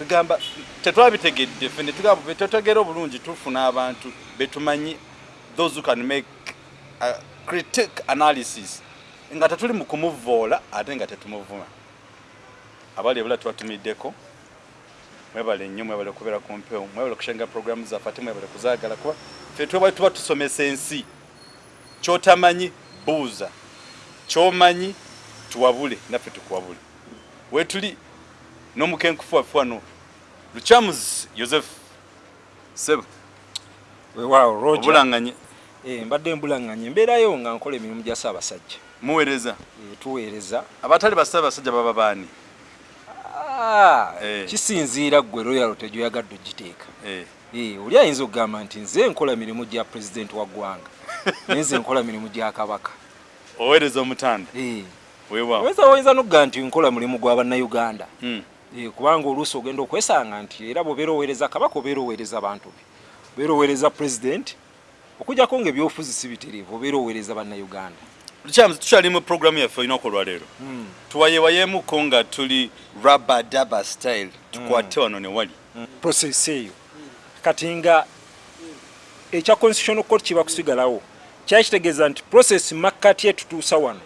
kugamba tetwabitegedde ffe netugamba betwetegera obulungi tufuna abantu betumanyi those who can make a critic analysis nga tetuli mu kumuvoola ate nga tetumuvuma abali ebula tubatumiddeko mwebale nnyo mwebale okubeera ku mpewo mwebale okushenga programu zaffe ate mwebale kuzaagala kuba ffe twebali tuba tusomesa ensi. Kyotamanyi buuza. Kyomanyi tuwabule naffe tukuwabule. Wetuli n'omukenkufu waffe wano luchamus joseph sebo. Weewaawo roger. Obulanganye. Eh, mbadde mbulanganye. Mbeerayo nga nkola emirimu gya ssaabasajja. Muweereza. Eh, tuweereza. Abatali bassaabasajja baba baani? Ah, Eh. kisinziira ggwe royal tegyoyagadde ogiteeka. Eh, Eh, oli ayinza okugamba nti nze nkola mirimu gya pulezidenti wa ggwanga naye nze nkola mirimu gya kabaka. Oweereza omutanda. Eh, weewaawo. Oyinza oyinza n'okugamba nti nkola mulimu gwa bannayuganda. Mm. Eh, kubanga oluusi ogenda okwesanga nti era bw'obeera oweereza kabaka obeera oweereza bantu be. Obeera oweereza pulezidenti okujjako ngaebyobufuzi si bitereevu obeera oweereza bannayuganda. Luchamus tukyali mu programu yaffe olinaku olwaleero Mm. tuwayewayemuko nga tuli rabadaba style tukwate wano ne wali. Process eyo. Kati nga ekya constitutional court kiba kusigalawo kyali kitegeeza nti process makkati etutuusa wano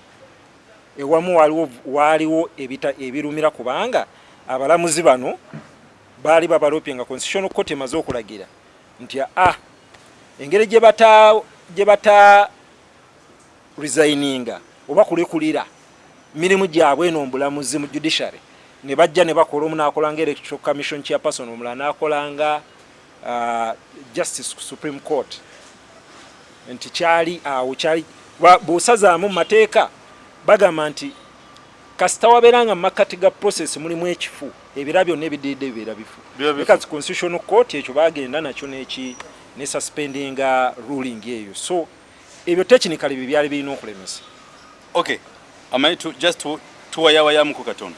ewamu waliwo waaliwo ebirumira kubanga abalamuzi bano baali babalopye nga constitutional court emaze okulagira nti a engeri gye bata resigninga oba kulekulira mirimu gyabwe eno mbulamuzi mu judiciary ne bajja ne bakola omu nakolanga electoral commission chairperson omulala nakolanga uh, justice supreme court. Nti kyali awo kyali bw'osazaamu mu mateeka bagamba nti kasita wabeeranga mu makkati ga process mulimu ekifu. Ebira byonna ebidiidde bibeera bifu. Because constitutional court ekyo bagenda nakyo neki ne suspendinga ruling eyo. So ebyo technically bye byali birina okulemesa. Okay amanyi tu, just tu- tuwayawayamuko katono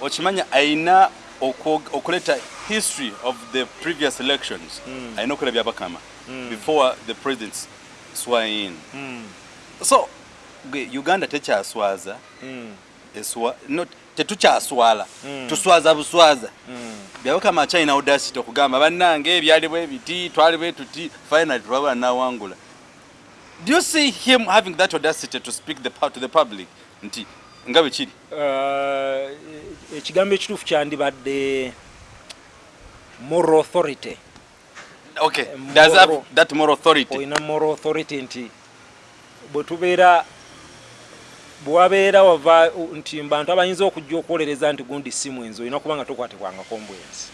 okimanya ayina okuleeta history of the previous elections. Ayina okulaba byabakama before the presidents swear in. So gwe uganda tekyaswaza. No tetukyaswala. Tuswaza buswaza. Byabakama akyalina audacity okugamba bannange ebyali bwe biti twali bwe tuti finally twabula nawangula do you see him having that audacity to speak the, to the public? Nti nga bwe kiri. Uh, ekigambo ekituufu kyandibadde moral authority. Okay does have that moral authority? Olina moral authority nti bwe tubeera bwewabeera wava nti bantu abayinza okujja okwolereza nti gundi si mwenzi olina kuba nga tokwatibwangako mbwenzi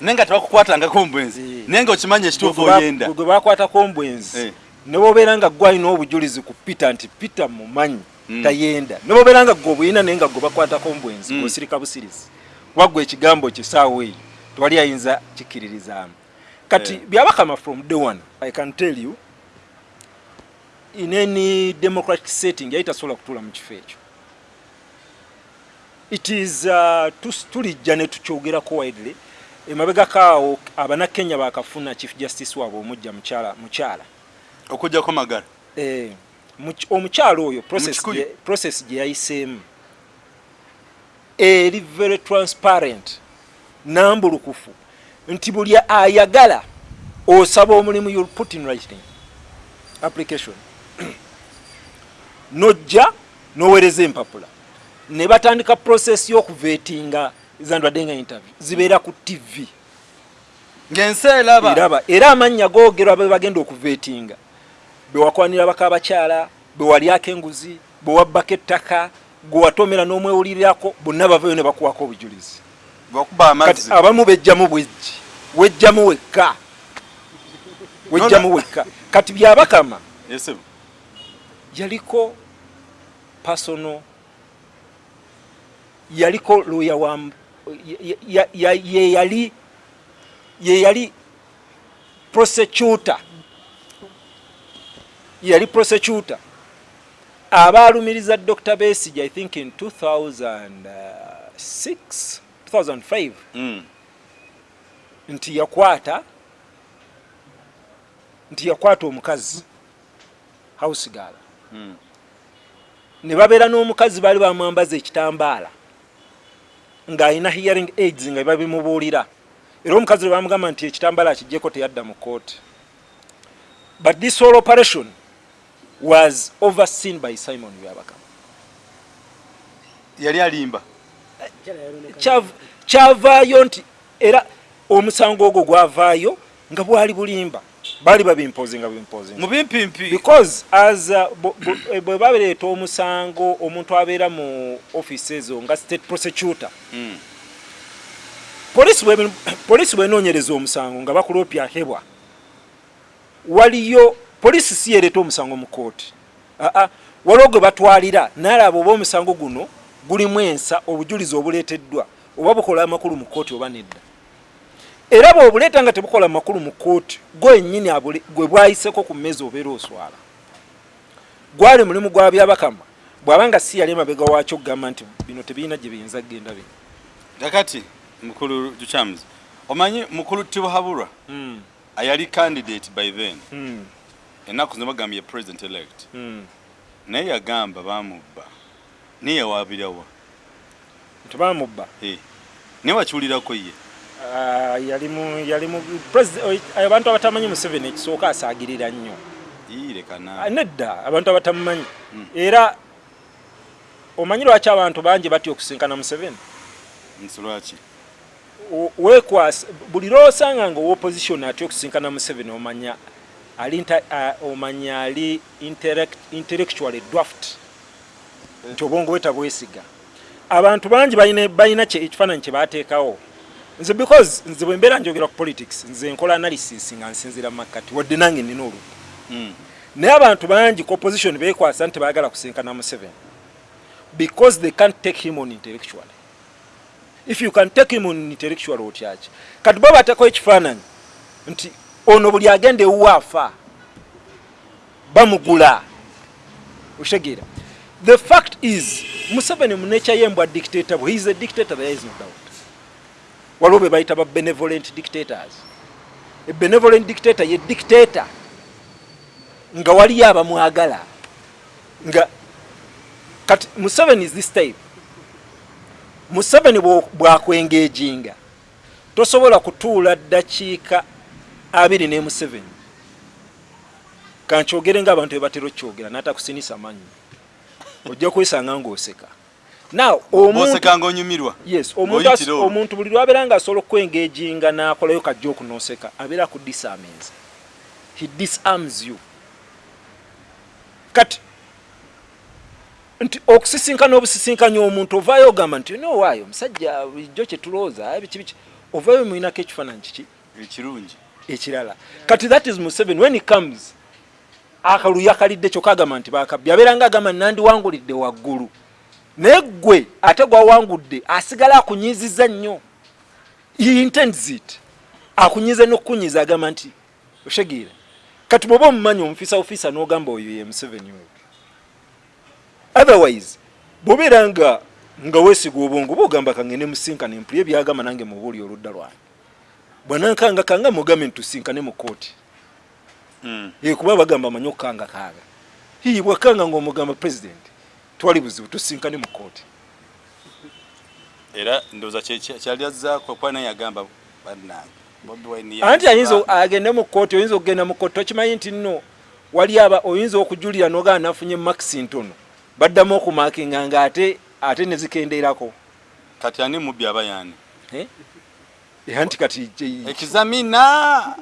naye nga tebakukwatangako mbwenzi Eh. naye nga okimanya ekituufu oyenda gwe bakwatako mbwenzi Eh. ne bobeera nga gwe alina obujulizi ku peter nti peter mumanyi Mm. tayenda ne bobeera nga gwe obuyina naye nga gwe bakwatako mbwenzi Mm. gwosirika busirizi waggwe ekigambo kisaawo eyo twali ayinza kikkiririzaamu kati Eh. byabakama from day one i can tell you in any democratic setting yali tasobola kutuula mu kifo ekyo. It is uh, tulijja ne tukyogerako widely. Emabegako awo abanakenya bakafuna chief justice waabwe omujja mukyala mukyala. Okujjako magala eh, muky- omukyala oyo process gye- yayiseemu. Eri very transparent nambulukufu nti buli ayagala osaba omulimu you'll put in writing application nojja noweereza empapula. Ne batandika process y'okuvetinga zandwadde nga interview zibeera ku tv ng'ensi eraba. Eraba. Era amannya googerwa be bagenda okuvetinga bewakwanira baka abakyala bewalyako enguzi bewabbako ettaka gwewatomera n'omwewulirirako bonna bavayo ne bakuwako obujulizi. Bakuba kati amazzi abamu bejjamu bwejji wejjamu wekka. Wejjamu wekka. Kati byabakama Yes, yaliko personal. Yaliko lawyer wa ye- yali ye yali prosecutor. Yali prosecutor. Abaalumiriza dr besige i think in 2006 2005 Mm. nti yakwata nti yakwata omukazi house girl. Mm. Ne babeera n'omukazi baali bamwambaza ekitambaala ng'alina hearing aids nga babimubuulira. Era omukazi lwe bamugamba nti ekitambala akijjeko teyadda mu kooti but this whole operation was overseen by simon byabakama. Yali alimba. Kyav- kyavaayo nti era omusango ogwo gwavaayo nga bwali bulimba baali babimpozinga bimpozinga mubimpimpi because as eh, bwe babereeta omusango omuntu abeera mu office ezo nga state prosecutor. Mm. polisi bwe polisi bwenoonyereza omusango nga bakulopya hebwa waliyo polisi si yereeta omusango mu kooti aa waliwo gwe batwalira naalaba oba omusango guno gulimu ensa obujulizi obuleeteddwa oba bukola amakulu mu kooti oba nedda era bw'obuleeta nga tebukola makulu mu kooti gwennyini gwe bwayiseko ku mmeezi obeera oswala. Gwali mulimu gwa byabakama bw'abanga si yali emabega waakyo okugamba nti bino tebirina gye biyinza kgenda bino kakati mukulu juchams omanyi mukulu tibuhabulwa ayali candidate by then. Mm, ennaku zino bagambye president elect mm. naye yagamba bamubba naye yawabirawa nti bamubba naye wakiwulirako ye Ah, yali mu yali mu president- oy- abantu abatamanyi museveni ekisooka asaagirira nnyo. Ah, iirekana nedda abantu abatamumanyi Mm. era omanyi lwaki abantu bangi batya okusinkana museveni? Nsolwaki O- weekwasa buli lwosanga nga owoposition atya okusinkana museveni omanya ali ah, omanya ali intellect- intellectually dwaft nti obwongo bwe tabwesiga. Abantu bangi balina ekifaananyi kye bateekawo nze because nze bwe mbeera njogera ku politics nze nkola analysis nga nsinzira mu makkati wadde nange nina olu Mm. naye abantu bangi ku opposition beekwasa nti baagala kusinkana museveni. Because they can't take him on intellectually. If you can take him on intellectually otyaki kati bo bateekawo ekifaananyi nti ono buli agenda ewuwa afa bamugula oshegera the fact is museveni munecha yembwa dictator bwe he is a dictator there is no doubt waliwo be bayita ba benevolent dictators. A benevolent dictator ye dictator. Nga waliyo abamwagala. Nga kati museveni is this type. Museveni bwakwengeejinga. Tosobola kutuula ddakiika abiri ne museveni. Kankyogere ngaabantu bebatera okyogera natakusinisa manyi. Ojja kwesanga ngaoseka now omuntu onyumirwa. Yes omuntu buli lwabeera nga asobola okwengeejinga n'akolayo kajja okunooseka abeera ku disarmings. He disarms you. Kati nti okusisinkana obusisinkanya omuntu ovaayo ogamba nti nowaayo omusajja bulijjo kyetulowooza biki biki. Ovaayo mulinako ekifaananyi kiki? Ekirungi. Ekirala. Kati that is museveni. When he comes akaluya kalidde kyokka agamba nti bakabbi abeera nga agamba nandiwangulidde waggulu naye gwe ate gwawangudde asigala akunyiiziza nnyo. He intends it. Akunyiiza n'okukunyiiza agamba nti oshegeera kati bwoba omumanyi omufisa ofisa n'ogamba oyo ye museveni oyo otherwise bwobeera nga nga weesiga obwongo boogamba kangende musinkane mpulye byagamba nange mubuuli oludda lwange. Bwanankanga kanga mugambe ntusinkane mu kooti Mm. ye kuba bagamba amanyi okukanga kaaga. Hii bwakanga ngaomugamba president twali buzibu tusinkane mu kooti era ndowooza kyali azzaako kuba naye yagamba bannange anti ayinza agende mu kooti oyinza okugenda mu kooti tokimanyi nti nno wali aba oyinza okujulira nogaa nafunye makisi ntono baddamu okumakinga nga ate ate nezikenderako kati ani mubbi aba yani? Eh? Anti kati ekizamina!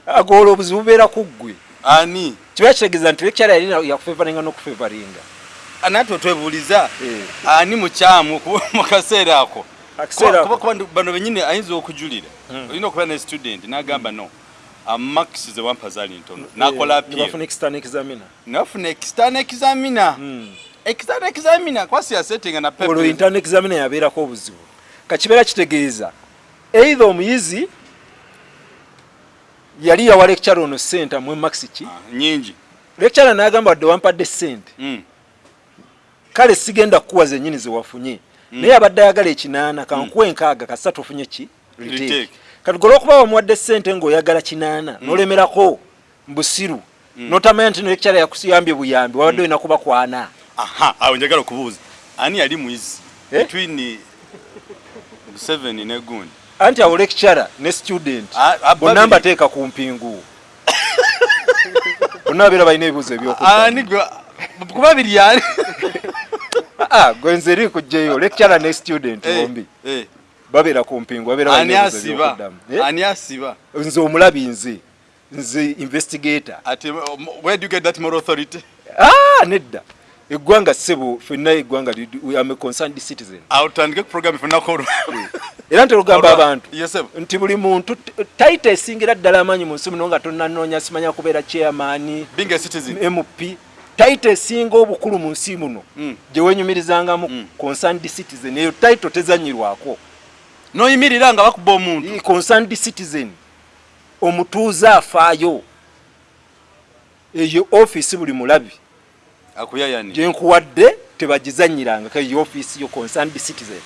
Agoola obuzibu bubeera ku ggwe. Ani? Kiba kitegeeza nti lekyala yali yakufevaringa n'okufevaringa anate otwebuuliza Eh. ani mukyamu mu kaseera ako? Kuba- kuba bano benyini ayinza okujulira. Mm. olina okubeera ne student n'agamba no. Amakisi ze wampa zaali ntono nakola extern examiner. Nafuna external examiner. Mm. external examiner? Kwasi yasetinga na olwo intern examiner yabeerako obuzibu. Kakibeera kitegeeza eitha omuyizi yali yawa lecture ono sente amwe maxi ki? Ah, nyingi lecture n'agamba wadde wampadde sente Mm. Kale sigenda kukuwa zennyini zewafunye. Mm. naye abadde ayagala ekinaana kankuwa enkaaga kasatu ofunye ki? Kati gwe olwokuba wamuwadde sente ng'oyagala kinaana n'olemerako mbusiru notamanya nti no lecture yakuyambye buyambi wabadde olina kuba kwana. Aha awo njagala okubuuza. Ani yali muyizi? Eh? between museveni ne gundi anti awo lecturer ne student. Bonna mbateeka ku mpingu. Bonna babeera balina ebibuzo ebyokuddamu ani gwe kuba biri yani gwe nze eri kujjayo lecturer ne student Eh, bombi. eh. babeera ku mpingu babeera ani asiba? Eh? ani asiba? Nze omulabi nze nze investigator. Um, where do you get that moral authority? Ah, nedda. Eggwanga ssebo ffenna eggwanga li- we am a concerned citizen. Awutandike program ifenako olwo era nti olugamba abantu yesebo nti buli muntu t- taita esingira ddala amaanyi mu nsi muno nga tonnanoonya simanya kubeera chairman being a citizen. Mp taita esinga obukulu mu nsi muno Mm. gye wenyumirizangamu Mm. concerned citizen. Eyo taito tezanyirwako. Noyimirira nga bakuba omuntu. Concerned citizen. Omutuuze afaayo. Eyo ofiisi buli mulabi. Akuyayani gyenkuwadde tebagizanyiranga eyo ofiisi yo concerned citizen.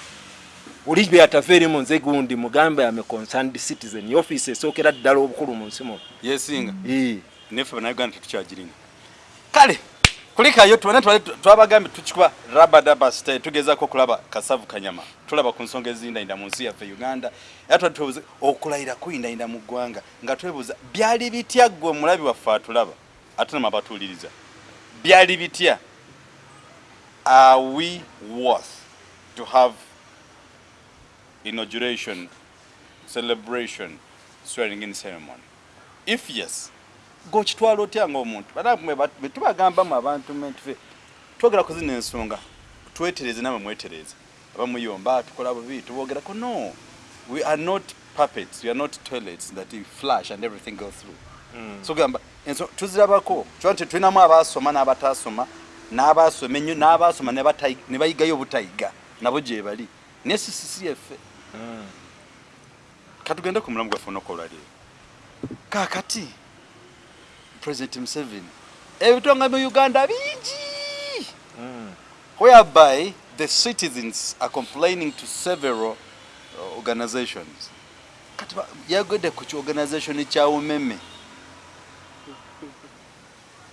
Oli byataveerimu nze gundi mugambe ame concerned citizen. Ofiisi esookera ddala obukulu mu nsi muno. Yesinga. Eh. nefe bannayuganda tetukyagiringa kale kulikayo tubane twabagambye tukikuba rabadaba state tugezako okulaba kasavu kanyama. Tulaba ku nsonga ezindayinda mu nsi yaffe uganda. Era twali twebuuza okulayira kuyindayinda mu ggwanga nga twebuuza byali bitya ggwe omulabi waffe atulaba ate nama byali bitya? Are we worth to have inauguration celebration swearing in ceremony? If yes gokitwala otya ngaomuntu betubagambamu abantu mentfe twogera ku zino ensonga twetereze namwe mwetereze. Abamuyomba tukola bubi tubogerako no. We are not puppets we are not toilets that we flash and everything go through. So gamba enso tuzirabako. Kiba nti tulinamu abasoma n'abatasoma n'abasoma ennyo n'abasoma ne bayigayo obutayiga nabo gye bali. Naye sisisi yaffe katugende ku mulamu gwaffe onokolwaleero kakati president museveni. Ebitonga mu uganda bingi. Whereby the citizens are complaining to several uh, organizations. Kati yagwedde ku kiorganization kya umeme?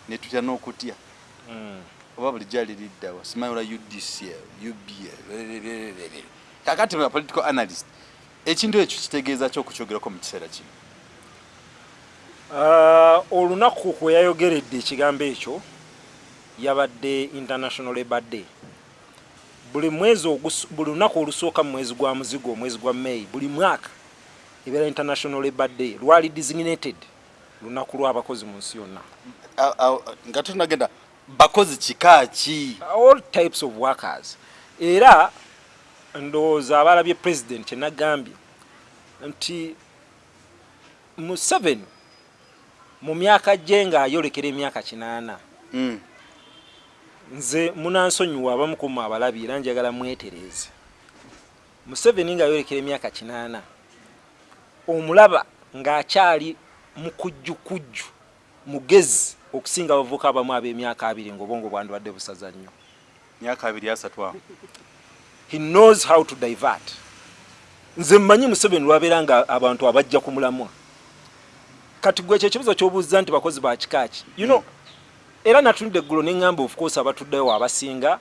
Netutya n'okutya? Oba bulijjo aliriddawa simanyi ola udcl uba kakati political analyst ekintu ekyo kitegeeza ki okukyogerako mu kiseera kino olunaku kwe yayogeredde ekigambo ekyo yabadde international labour day. Buli mwezi buli lunaku olusooka mu mwezi gwa muzigo omwezi gwa may buli mwaka ebeera international labour day lwali designated lunaku lw'abakozi mu nsi yonna. Nga tunagenda bakozi kika ki? All types of workers. Era ndowooza abalabye president kyenagambye nti museveni mu myaka gye ng'ayolekera emyaka kinaana Mm. nze munansonyiwa abamu kumu abalabi era njagala mwetereeze museveni ng'ayolekera emyaka kinaana omulaba ng'akyali mukujjukujju mugezi okusinga abavubuka abamu ab'emyaka abiri ng'obwongo bwandibadde busaza nnyo. Myaka abiri asatu awo. He knows how to divert. Nze mmanyi museveni lwabeera nga abantu abajja ku mulamwa kati gwe ekibuzo kyobuuza nti bakozi ba kikaaki you know era natunidde eggulo neŋŋamba of course abatuddewo abasinga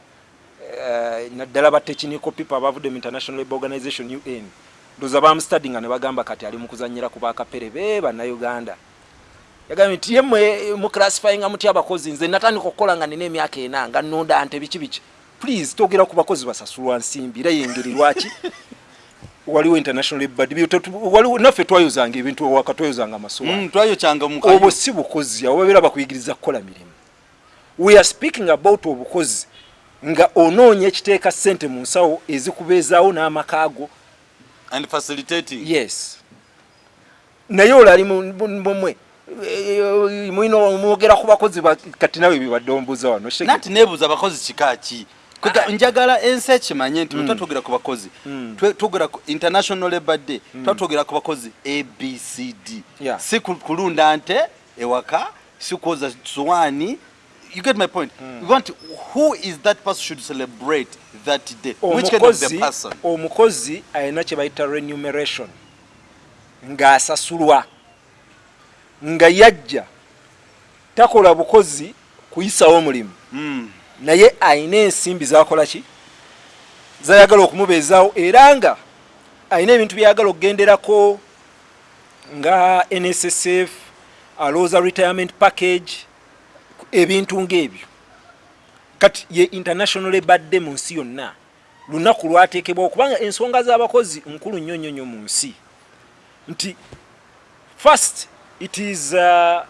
eh, naddala ba technical people abavudde mu international labour organization un ndoza bamustudy nga ne bagamba kati ali mu kuzanyira ku bakapere be bannayuganda. Yagambye nti ye mwe muclassifyinga mutya abakozi nze natandika okukola nga nina emyaka ena nga nnonda nte biki biki. Please twogera ku bakozi basasulwa nsimbi era yengeri lwaki waliwo international Tetu- waliwo naffe twayozanga ebintu owaka twayozanga amasuwa Mm, obwo si bukozi awo babeera bakuyigiriza kukola mirimu. We are speaking about obukozi nga onoonya ekiteeka ssente mu nsawo ezikubeezaawo n'amakaago and facilitating. Yes. Naye olali mumwe mulina mwogera ku bakozi ba- kati nawe bibadde ombuuza wano nati nebuuza abakozi kika ki Kwega njagala ensi ekimanye nti mm. twogera ku bakozi Mm. Twe- twogera ku international labour day twatwogera ku bakozi abcd si ku- kulunda nte ewaka si kwoza suwaani you get my point? We want who is that person should celebrate that day? Which kind of the person? omukozi alina kye bayita remuneration. Ng'asasulwa nga yajja. Takola bukozi kuyisawo omulimu. Mm. Naye ayina ensimbi zakola ki? Zayagala okumubeezaawo era nga alina ebintu byayagala okugenderako nga nssf alowooza retirement package ebintu ngaebyo kati ye international ebadde mu nsi yonna. Lunaku lwateekebwa okubanga ensonga z'abakozi nkulu nnyo nnyo nnyo mu nsi. Nti first it is uh,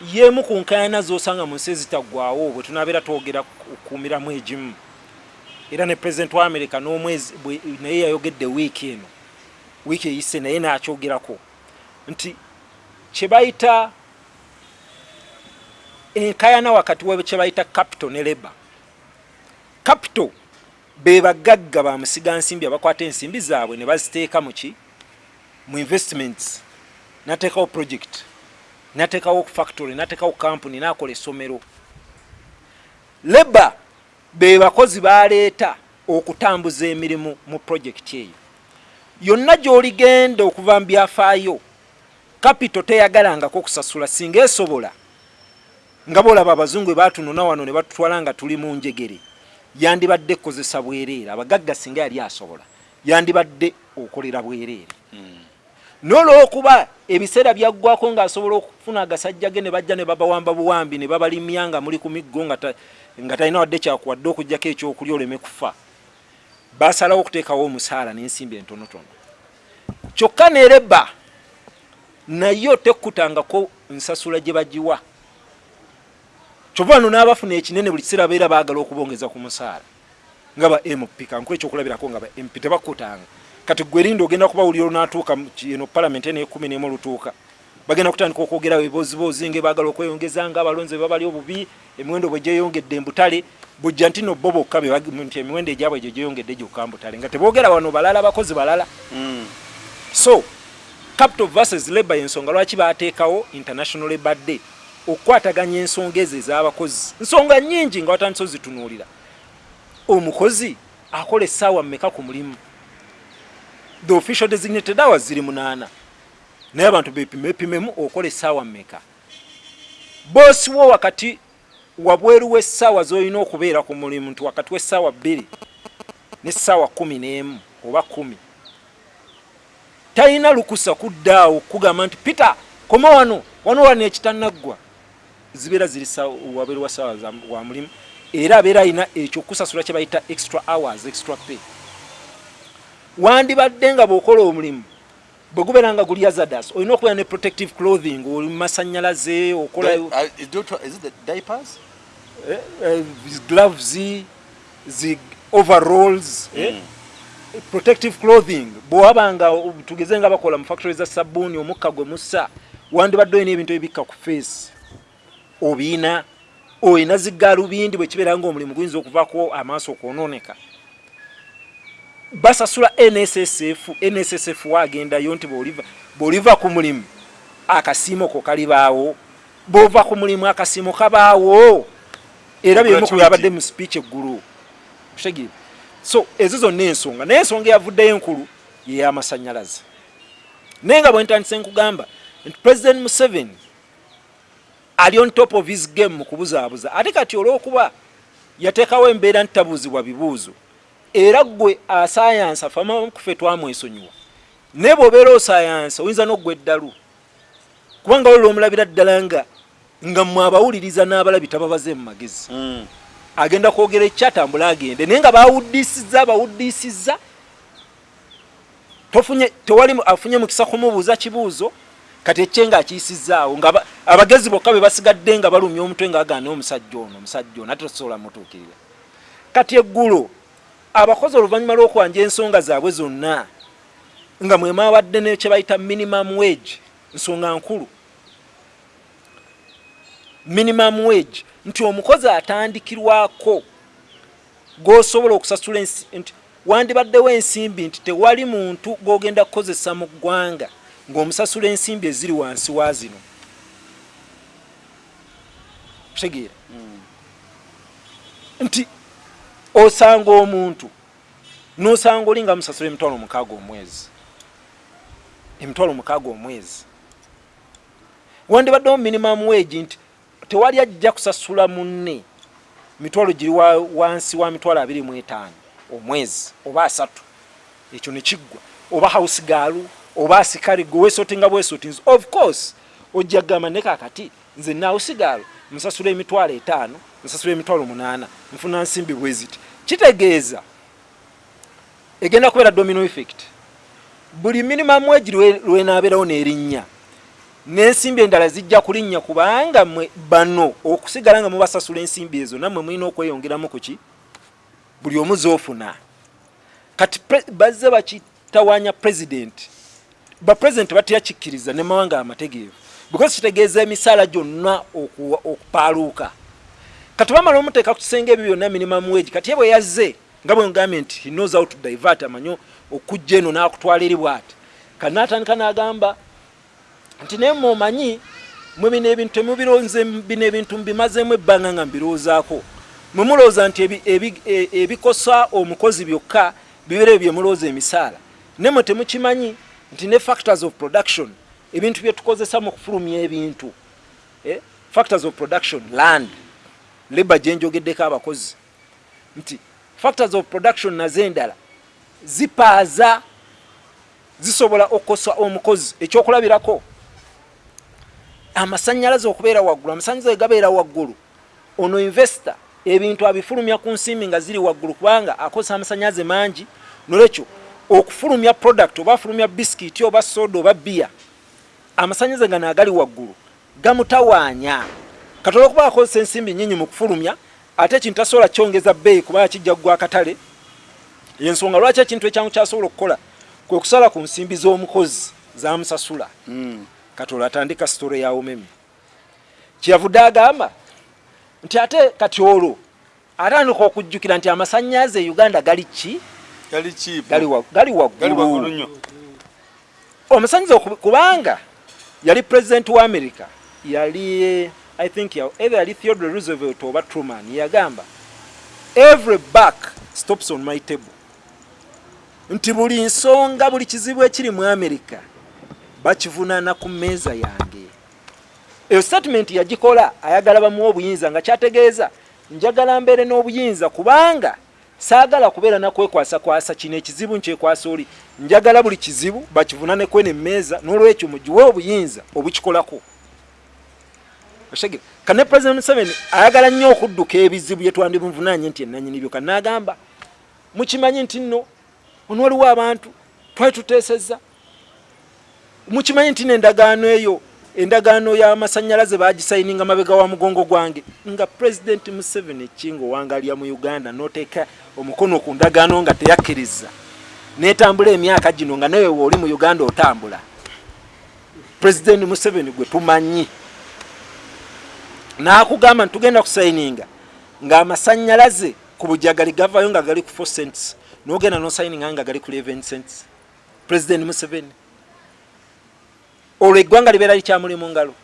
yemu ku nkayana zosanga mu nsi ezitaggwawo bwe tunabeera twogera okuumiramu egimu. Era ne president wa america n'omwezi naye yayogedde wiiki eno wiiki eyise naye nakyogerako nti kye bayita enkayana wakati wa kye bayita capital ne leba capital be bagagga ba musigansimbi abakwata ensimbi zaabwe ne baziteeka mu ki? Mu investments nateekawo project nateekawo factory nateekawo company nakola essomero. Leba be bakozi baleeta okutambuza emirimu mu project eyo. Yonna gy'oligenda okuva mu byafaayo capital teyagalangako okusasula singa esobola nga bolaba abazungu bwe batunona wano ne batutwala nga tuli mu njegere yandibadde kukozesa bwereere. Abagagga singa yali asobola yandibadde okolera bwereere n'olwokuba ebiseera byaggwako ng'asobola okufuna agasajja ge ne bajja ne babawamba buwambi ne babalimya nga muli ku miggo nga ta- nga talina wadde kyakuwadde okugjako ekyokulya oleme kufa. Basalawo okuteekawo omusaala n'ensimbi entonotono. Kyokka nereba nayo tekkutangako nsasula gye bagiwa. Kyova wano n'abafuna ekinene buli kiseera babeera baagala okubongeza ku musaala. Nga ba mp kankuwa ekyokulabirako nga ba mp tebakkutanga kati gwe erinda ogenda kubawulira onaatuuka mu ki- eno palamenti eno ekumi nemu olutuuka bagenda kutandika okwogera ebibozibozi nga baagala okweyongeza nga abalonzi bwe babali obubi emiwendo bwe gyeyongedde embutale bujja nti no bo bokka nti emiwendo egyabwe gye gyeyongedde gyokka mbutale. Nga teboogera wano balala bakozi balala. So capital versus labor yensonga lwaki bateekawo international labor day? Okukwataganya ensonga ezo ez'abakozi. Nsonga nyingi nga watandise ozitunuulira omukozi akola essaawa mmeka ku mulimu the official designated hours ziri munaana. Naye abantu bepimepimemu okola essaawa mmeka? Boosi wo wakati wabweru w'essaawa z'olina okubeera ku mulimu? Nti wakati w'essaawa bbiri n'essaawa kumi n'emu oba kumi talina lukusa kuddaawo kugamba nti peter koma wano wano wano ekitanaggwa zibeera ziri wabweru wa saawa wa mulimu. Era abeera alina ekyo kusasula kye bayita extra hours extra pay wandibadde nga bw'okola omulimu bwe gubeera nga guli azadas olina okubeera ne protective clothing oli mu masanyalaze okola diapers? Eh, eh, gloves zi overalls eh? protective clothing bwewabanga tugeze nga bakola mu factory za sabuuni omukka gwe mussa wandibadde olina ebintu ebikka ku face. Obiina olina zigaalubindi bwe kibeera nga omulimu guyinza okuvako amaaso okwononeka basasula nssf nssf waagendayo nti bw'oliva ku mulimu akasiimo ko kalibaawo bw'ova ku mulimu akasiimo kabaawo. Era byemu ku byabadde mu speech eggulu. Kitegeere so ezo zonna ensonga naye ensonga eyavuddeyo enkulu yey'amasanyalaze naye nga bwe ntandise nkugamba nti president museveni ali on top of his game mu kubuzaabuza ate kati olw'okuba yateekawo embeera nti tabuuzibwa bibuuzo era gwe asayansa fama kufe twamwesonyiwa. Naye bw'obeera osayansa oyinza n'oggwa eddalu. Kubanga olwo omulabira ddala nga nga mmwe abawuliriza n'abalabi tababaze mu magezi. Agenda kwogera ekyatambula agende. Naye nga bawuddisizza bawuddisizza tofunye tewali afunye mukisa kumubuuza kibuuzo kati ekye nga akiyisizaawo nga ba- abagezi bokka be basigadde nga balumya omutwe nga agaana omusajja ono omusajja ono ate tosobola mutuukirira kati eggulo abakozi oluvannyuma lw'okwanja ensonga zaabwe zonna nga mwe mwabadde nekye bayita minimum wage nsonga nkulu. Minimum wage nti omukozi atandikirwako gwosobola okusasula nti wandibaddewo ensimbi nti tewali muntu gwogenda kukozesa mu ggwanga ng'omusasula ensimbi eziri wansi wa zino. Kitegeera nti osanga omuntu nosanga oli nga musasula emitwalo mukaaga omwezi. Emitwalo mukaaga omwezi. Wandibaddewo minimum wage nti tewali ajja kusasula munne mitwalo giri wa- wansi wa mitwalo abiri mu etaano omwezi oba asatu. Ekyo nekiggwa oba house gaalu oba asikale gwe wesotinga bwesotinzi of course ojja kugamba ne kakati nze nahouse gaalu nsasula emitwalo etaano nsasula emitwalo munaana nfuna nsimbi bweziti. Kitegeeza egenda kubeera domino effect. Buli minimum wage lwe- lwenaabeerawo n'erinnya n'ensimbi endala zijja kulinnya kubanga mwe bano okusigala nga mubasasula ensimbi ezo nammwe mulina okweyongeramu kuki buli omu zoofuna kati bazze bakitawanya pulezidenti bapulezidenti batyakikkiriza ne mawanga amategeevu. Because kitegeeza emisaala gyonna okupaaluuka kati bamala omuteeka ku kisenge ebyo byonna minimum wage kati ye bwe yazze nga bwe ngambye nti he knows how to divert amanyi okujja eno n'akutwala eri bwati kati n'atandika n'agamba nti naye mwomanyi mwe bino ebintu temubironze bino ebintu mbimazeemu ebbanga nga mbirowoozaako mwe mulowooza nti e- ebikosa omukozi byokka bibeere bye mulowooza emisaala ne mwe temukimanyi nti ne factors of production ebintu bye tukozesa mu kufulumya ebintu eh? factors of production land leba gye njogeddeko abakozi. Nti factors of production nazo endala zipaaza zisobola okukosa omukozi ekyokulabirako. Amasanyalaze okubeera waggulu amasanyalaze gabeera waggulu. Ono investor ebintu abifulumya ku nsimbi nga ziri waggulu kubanga akozesa amasanyalaze mangi. Nolwekyo okufulumya product oba afulumya bisikiti oba soda oba bia amasanyalaze gano agali waggulu gamutawaanya katola okuba akozesa ensimbi nyinyi mu kufulumya ate ekintu tasobola kyongeza bbeeyi kubanga kijja kugwa akatale. Yensonga lwaki ekintu ekyangu kyasobola okukola? Kwe kusala ku nsimbi z'omukozi zamusasula katola atandika sitore ya umeme kyeyavudde agamba nti ate kati olwo atandika okujjukira nti amasanyaze e uganda gali ki? Gali waggulu. Omusanyiza kubanga yali president wa america yali eh, i think ya- either yali theodore roosevelt oba truman yagamba every back stops on my table. Nti buli nsonga buli kizibu ekiri mu america bakivunaana ku mmeeza yange. Eyo statement yagikola ayagala bamuwa obuyinza nga kyategeeza njagala mbeere n'obuyinza kubanga saagala kubeera nakwekwasakwasa kino ekizibu nkyekwasa oli. Njagala buli kizibu bakivunaneko eno emmeeza n'olwekyo mugiwe obuyinza obukikolako Okitegere? kane president museveni ayagala nnyo okudduka ebizibu bye twandibuvunanye nti enanyinibyo kanagamba mukimanyi nti nno ono waliwo abantu twali tuteesezza. Mukimanyi nti n'endagaano eyo endagaano y'amasanyalaze bagisayininga mabega wa mugongo gwange nga president museveni kingo wangalya mu uganda noteeka omukono ku ndagaano nga teyakkiriza. Netambula emyaka gino nga nawe wooli mu uganda otambula. President museveni gwe tumanyi n'akugamba nti tugenda kusayininga ng'amasanyalaze ku bujagali gavayo nga gali ku 4 cents n'ogenda nosayininga nga gali ku 11 cents. President museveni olwo eggwanga libeera likyamuli mu ngalo?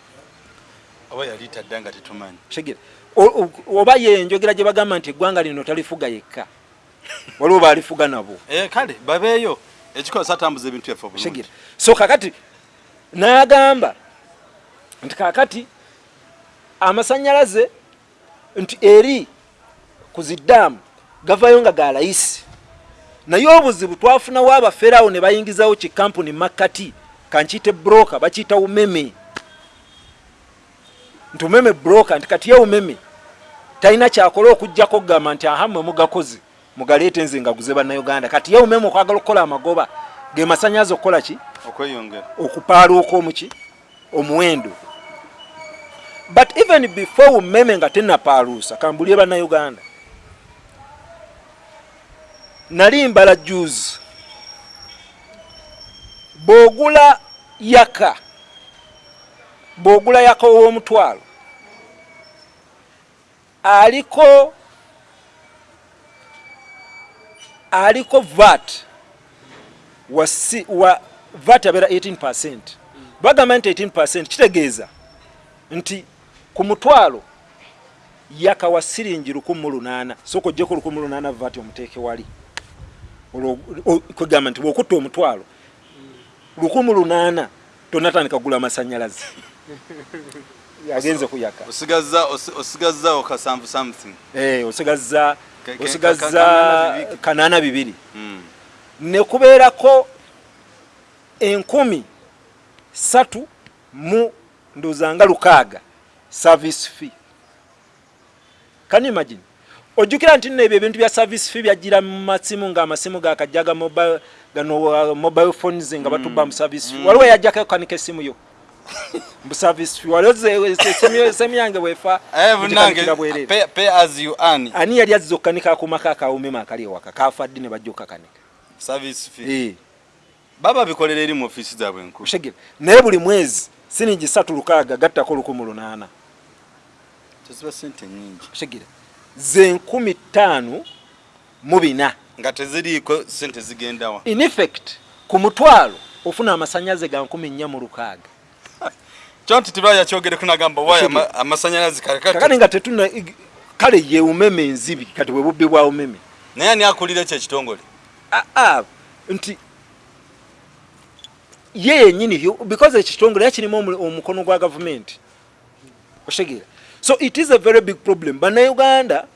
Oba yali tadda nga tetumanyi. O- oba ye njogera gye bagamba nti eggwanga lino talifuga yekka? Waliwo baalifuga nabo. Eh, kale babeeyo. Ekikozesa atambuza ebintu byaffe obulungi. So kakati n'agamba nti kakati amasanyalaze nti eri ku ziddaamu gavayo nga ga layisi. Naye obuzibu twafunawo abaferawo ne bayingizawo kikampuni makkati kankiyite broka bakiyita umeme. Nti umeme broka nti kati ye umeme talina kyakola okugjako kugamba nti aha mmwe mugakozi mugaleete nze ngaguze bannayuganda. Kati ye umeme okwagala okukola amagoba ge masanyaze okukola ki? Okweyongera. Okupaaluuka omuki omuwendo but even before umeme nga tenapaaluusa kambulye bannayuganda nali mbala juzi bw'ogula yaka bw'ogula yaka ow'omutwalo aliko aliko vat wa, si, wa vat abeera 18 bagamba nti 18 kitegeeza nti ku mutwalo yaka wa siringi 18 soka ojjeko 18 vat omuteeke wali. Olwo- o- kwegamba nti bwokutta omutwalo 18 tonatandika kugula amasanyalaze. Agenze kuyaka osigazza osi- osigazzaawo kasanvu something. Eh, osigaza osigaza ka- kanaana bibiri. Mm. ne kubeerako enkumi satu mu ndowooza nga lukaaga service fee. Can you imagine? Ojjukira nti nno ebyo ebintu bya service fee byajjira mu masimu ng'amasimu gakajja ga mobile gano uh, mobile phones nga batubba mu service fee. Waliwo yajjako okukanika essimu yo? Mu service fee. Waliwo ze- essimu yo- essimu yange bwefa Eh, bwereere pay, pay as you earn. Ani yali azza okukanika akumako akawumema akali ewaka? Kafa ddi ne bajja okukakanika service fee. Eh. baba bikolera eri mu office zaabwe enkulu. Oshegere naye buli mwezi siningi satu lukaaga gattako lukumu lunaana teziba sente nyingi. Oshegere ze nkumi ttaano mu bina. Nga teziriiko sente zigendawa in effect ku mutwalo ofuna amasanyaze ga nkumi nnya mu lukaaga. Kyo nti tibaya kyogereko nagamba waya Oshegere. ama- amasanyalaze kakati kakati nga tetuna kale ye umeme enzibi kati bwe bubbi bwa umeme. Naye ani akulira ekyo ekitongole? Aa nti ye yenyini yo- because ekitongole yakirimu omu- omukono gwa gavumenti. Oshegera so it is a very big problem. Bannayuganda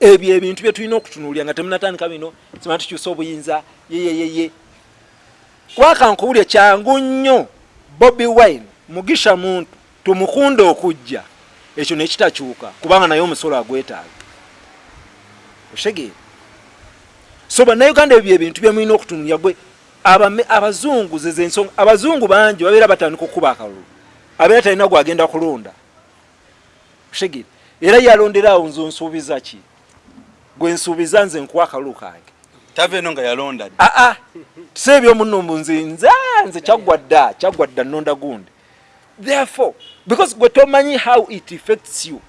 ebyo ebintu bye tulina okutunuulya nga temunatandika bino sima tukyusa obuyinza yeyeyeye wakankubulya kyangu nnyo bobi wine mugisha muntu tumukunde okujja. Ekyo nekitakyuka kubanga naye omusolo agwetaaga. Oshegera so bannayuganda ebyo ebintu byemulina okutunulya gwe abame- abazungu zeze ensonga abazungu bangi babeera batandika okukuba akalulu. Abeera talina gwagenda kulonda oshegere era yalondera awo nze onsuubiza ki gwe nsuubiza nze nkuwa akalulu kange tava eno nga yalonda aa tisa ebyomuno mbu nze nze nze kyaggwa dda kyaggwa dda nonda gundi. Therefore because gwe tomanyi how it affects you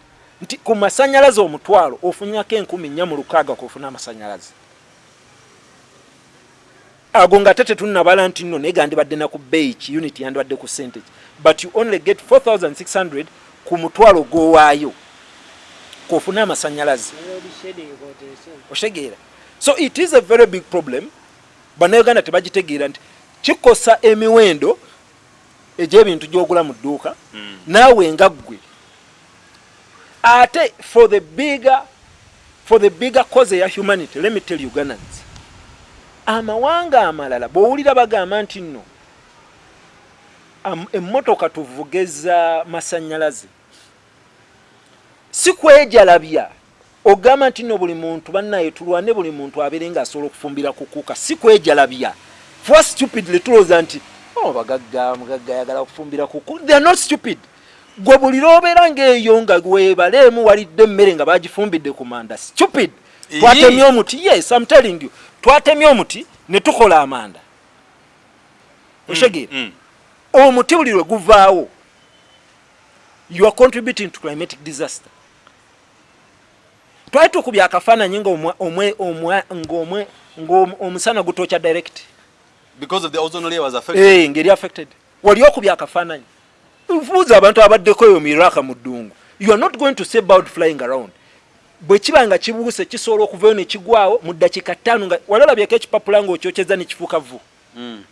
nti ku masanyalaze omutwalo ofunyako enkumi nnya mu lukaaga kofuna amasanyalaze. Ago nga tete tunnabala nti nno naye gandibadde naku bbeeyi ki unit yandibadde ku sente but you only get 4600 ku mutwalo gwowaayo kofuna amasanyalaze. Oshegeera so it is a very big problem. Bannayuganda tebagitegeera nti kikosa emiwendo egy'ebintu gyogula mu dduuka naawe nga ggwe. Ate for the bigger for the bigger cause ya humanity let me tell ugandans amawanga amalala bw'owulira bagamba nti nno emmotoka tuvugeza masanyalaze si kwejalabya ogamba nti nno buli muntu bannaye tulwane buli muntu abeere ng'asobola okufumbira ku kuuka si kwejalabya for stupidly tulowooza nti oh bagagga mugagga ayagala okufumbira ku kuuka they are not stupid. Gwe buli lw'obeera ng'eyo nga weebaleemu walidde emmere nga bagifumbidde ku manda stupid. Twatemye omuti yes I'm telling you. Twatemye omuti ne tukola amanda. Oshegeera Mm. omuti buli lwe guvaawo. You are contributing to climatic disaster twali tukubya akafaananyi ng'omwa- omwe- omwa- ng'omwe- ng'om- omusana gutokya direct. Eh, ngeri affected. Wali okubya akafaananyi. Buuza abantu abaddeko eyo miraka mu ddungu. You are not going to see bird flying around. Bwe kiba nga kibuuse kisobola okuvayo ne kigwawo mu ddakiika ttaano nga wali olabyeko ekipapula ng'okyokyeza ne kifuuka vu Mm.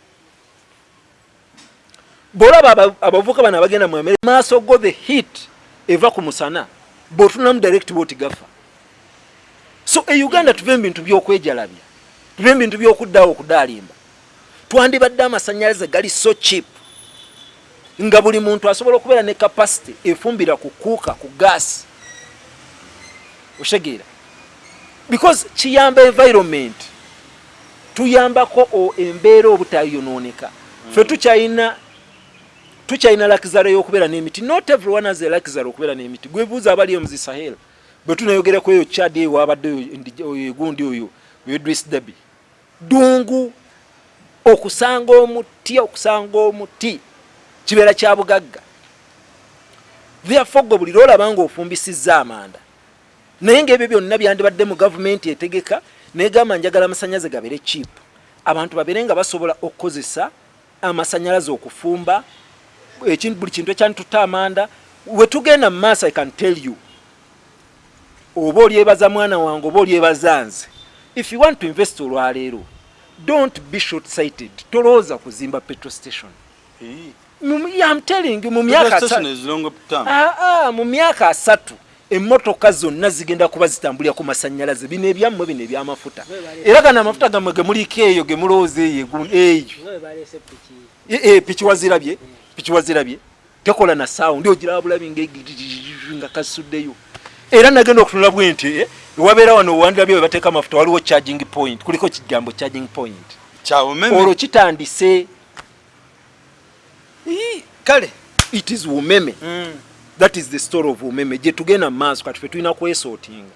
bwolaba aba- abavubuka bano abagenda mu emere maaso go the heat eva ku musana bw'otunamu direct bwoti gafa so e uganda tuve mu bintu by'okwejalabya. Tuve mu bintu by'okuddawo okudaalimba twandibadde amasanyalaze gali so cheap. Nga buli muntu asobola okubeera ne capacity efumbira ku kuuka ku gaasi oshegeera because kiyamba environment. Tuyambako embeera obutayonooneka. Ffe tukyalina tukyalina lakizaro y'okubeera n'emiti. Not everyone has a lakizaro okubeera n'emiti. Gwebuuza abali omu zisahel bwe tunayogerako eyo chad eyo wabadde gundi oyo idris dabi dungu okusanga omuti okusanga omuti kibeera kya bugagga. Therefore gwe buli lwolaba nga ofumbisizza amanda naye ngaebyo byonna byandibadde mu gavumenti etegeka negamba njagala amasanyaze gabeere cheap. Abantu babeere nga basobola okukozesa amasanyalaze okufumba buli kintu ekyantutta amanda. Wetugenda mu maaso i can tell you oba olyebaza mwana wange oba olyebaza nze. If you want to invest olwaleero don't be short sighted tolowooza kuzimba petrol station. I'm telling you, mu myaka. Ah, ah, mu myaka asatu emmotoka zonna zigenda kuba zitambulira ku masanyalaze bino ebyammwe bino ebyamafuta. Era gano amafuta gammwe gemuliko eyo gemulowooza eyo egu- eyo. Piki wazirabye? Piki wazirabye? Tekola na sawundi ogiraba bulabi nga kasuddeyo era nagenda okutunula bwe nti eh, ewabeera wano owandirabye we bateeka amafuta waliwo charging point kuliko kigambo charging point. Olwo kitandise. Kale it is umeme that is the story of umeme gye tugenda mu maaso kati fe tulina kwesootinga.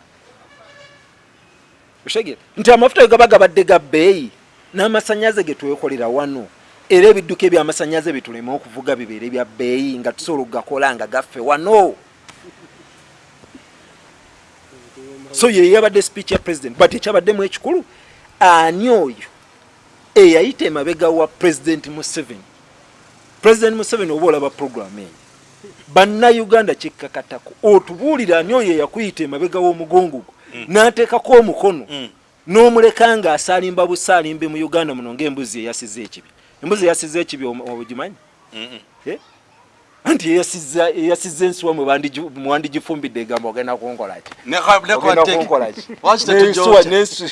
Oshegere nti amafuta ge gaba gabadde ga bbeeyi n'amasanyaze ge twekolera wano. Era ebidduka ebyamasanyaze bituleme okuvuga bibeere bya bbeeyi nga tusobola okugakola nga gaffe wano so ye yabadde speech ya president but ekyabaddemu ekikulu ani oyo eyayita emabega wa president museveni? President museveni oba olaba program eyo? Bannayuganda kikkakatako otubuulira ani oyo eyakuyita emabega w'omugongo gwo? N'ateekako omukono? Mm. n'omuleka ng'asaalimba busaalimbe mu uganda muno ng'embuzi eyasiza ekibi. Embuzi eyasiza ekibi ogimanyi? Anti eyasiza eyasiza ensuwa mwe bandigi- mwandigifumbidde egamba ogenda kunkolaki ogenda kunkolaki n'ensuwa n'ensu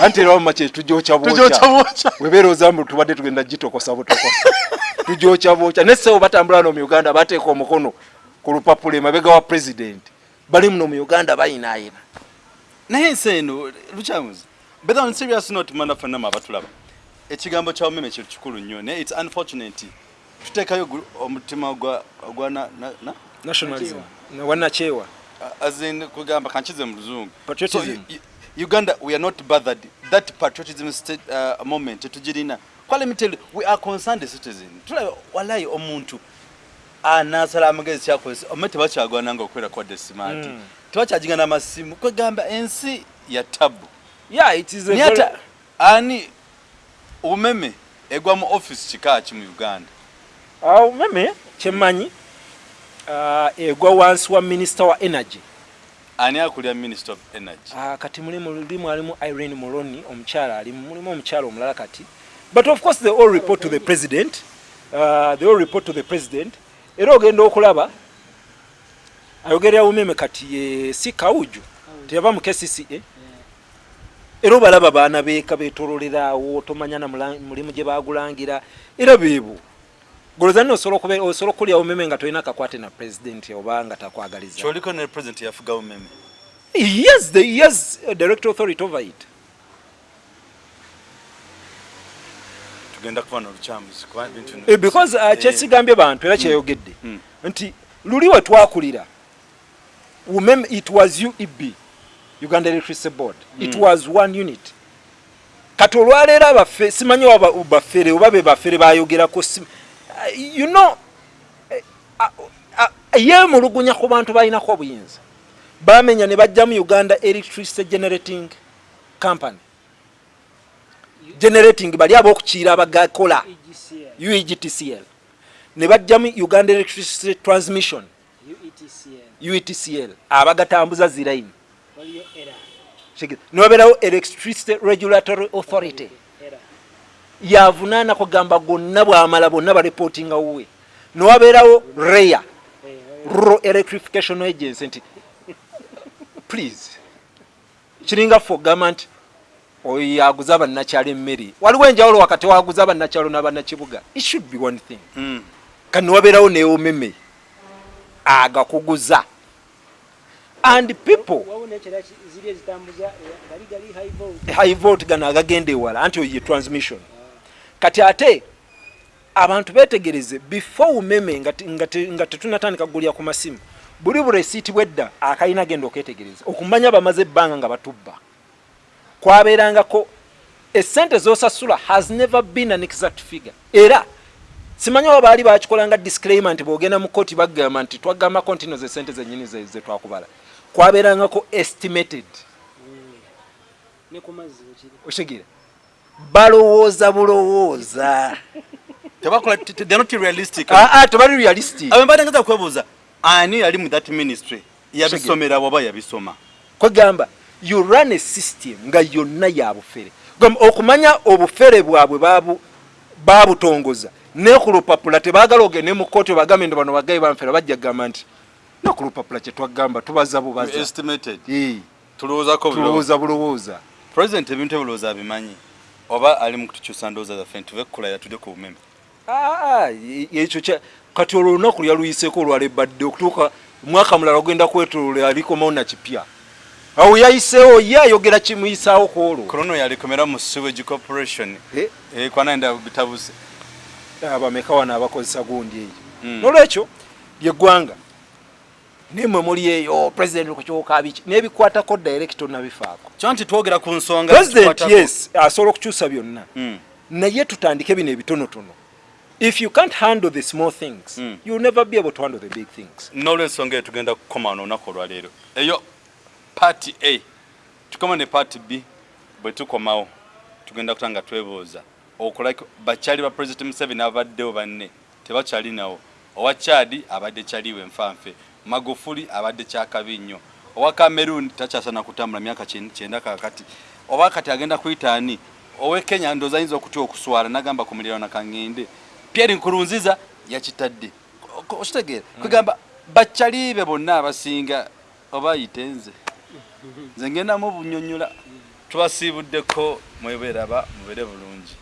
anti era wamma kyetujokya bwokya. Webeera ozambu tubadde tugenda gitokosa butokosa. Tujokya bwokya. Nesebo batambula no mu uganda bateeka omukono ku lupapula emabega wa president. Bali muno mu uganda bayinaayina naye ensi eno lukyamuzi but on serious note mana fenama abatulaba. Ekigambo kya omeme kikulu nnyo naye its unfortunate tuteekayo omutima gwa gwa na- na- na- nationalism. Wanakyewa as in kugamba kankize mu luzungu Patriotism. Uganda we are not bothered. That patriotism state, uh, moment kwa me tell you we are concerned citizen. Tulabe walayi omuntu anasala amagezi kyakozesa omme tebakyagwananga okukwera kwadde simaati Mm. tebakyaginga n'amasimu kwegamba ensi ya tabu. Yeah it is a naye ate ani omeme egwa mu office kika ki mu uganda awo meme kyemmanyi? Uh, egwa wansi wa minister wa energy. Ani akulira minister of energy? Ah, kati mulimu alimu irene muloni omukyala alimu mulimu omukyala omulala kati. But of course they all report to the president. Uh, they all report to the president. Era ogenda okulaba ayogerera umeme kati ye si kawuju teyava mu kcca era obalaba baana beeka betololerawo tomanya na mulimu gye bagulangira era beebo goloza nno osobola okube- osobola okulya umeme nga tolina kakwate na president oba nga takwagaliza. Kyoliko ne president yafuga omeme. He has the a direct authority over it. tugenda kuba nolukyamuzi kuba bintu bino- Eh, because uh, Eh, kyesigambye bantu era kyeyogedde. Mm. nti luli we twakulira umem it was ueb uganda electricity board. It Mm. was one unit. Kati olwaleero abaffe simanyi oba baffere oba be baffere bayogerako si- uh, you know eh, ah, ah, yeemulugunya ku bantu balinako obuyinza. Bamenya ne bajja mu uganda electricity generating company. Generating bali ab'okukiira abagakola. Uegtcl ne bajjamu uganda electricity transmission. Uitcl abagatambuza ziraini niwabeerawo electricity regulatory authority yavunaana kugamba gonna bwamala bonna bareportinga wuwe. Niwabeerawo rea rural electrification agency nti please. Kiringa fe ogamba nti oyo yaguza bannakyalo emmere. Waliwo enjawulo wakati waguza bannakyalo n'abannakibuga? It should be one thing. Mm. kati niwabeerawo neomeme agakuguza. And people high volt gano agagenda ewala anti oyo ye transmission kati ate abantu betegereze before umeme nga te- nga te- nga tetunatandika kugulya ku masimu buli buresiiti bwedda akalina genda oketegereza okumanya bamaze ebbanga nga batubba. Kwabeerangako esente zosasula has never been an exact figure. Era simanyi oba baali bakikolanga disclaimer nti bwogenda mu kooti bagamba nti twagambako nti no ze sente zennyini ze- ze twakubala. Kwabeerangako estimated. Okitegere balowooza bulowooza. Realistic. Aa tebali realistic. Ngaza kwebuuza ani yali mu that ministry? Yabisomera waba yabisoma? Kwegamba you run a system nga yonna ya bufere. Gamba okumanya obufere bwabwe babu babutongoza. Ne ku lupapula tebaagala ogende mu kooti bagambe nti bano bagayi banfera bajja kugamba nti no ku lupapula kyetwagamba tubaza bubaza. Tulowooza bulowooza. President ebintu ebulowooza abimanyi oba ali mu kutukyusa ndowooza zaffe ntuve kukulaya tudde ku bumeme. Ah, ah, ekyo kati olwo olunaku lyaluyiseeko olwala ebadde okutuuka omwaka mulala ogenda kwetolola alikomawo nakipya awo yayiseewo ye ayogera kimuyisaawo ku olwo. Korono yalikomera mu sewage corporation. Eh, Eh, kwananda bitabuse abameka wano abakozesa gundi eyo. Mm. nolwekyo lyeggwanga nemwe muli eyo president kukyuka biki nebikwatako directo nabifaako. Kyo nti twogera ku nsonga president zikwatako- yes asobola okukyusa byonna. Mm. naye tutandike bino ebitonotono if you can't handle the small things Mm. you'll never be able to handle the big things. N'olwensonga eyo tugenda kukoma wano olunaku olwaleero. Eyo party a tukoma ne party b bwe tukomawo tugenda kuta nga twebuuza okulaki bakyali ba president museveni abaddewo banne tebakyali nawo. Owa chadi abadde kyaliwe nfanfe magufuli abadde kyakabi nnyo. Owa cameroon takyasana kutambula myaka kyen- kyenda kakati oba kati agenda kuyitaani owe kenya ndooza ayinza okutya okuswala nagamba ku muliraano kaŋŋende pierre nkurunziza yakitadde. Okitegeera. Kwegamba bakyalibe bonna abasinga oba ayite nze? Nze ngendamu obunyonyola tubasiibuddeko mweberaba mubere bulungi